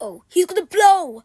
Oh, he's gonna blow!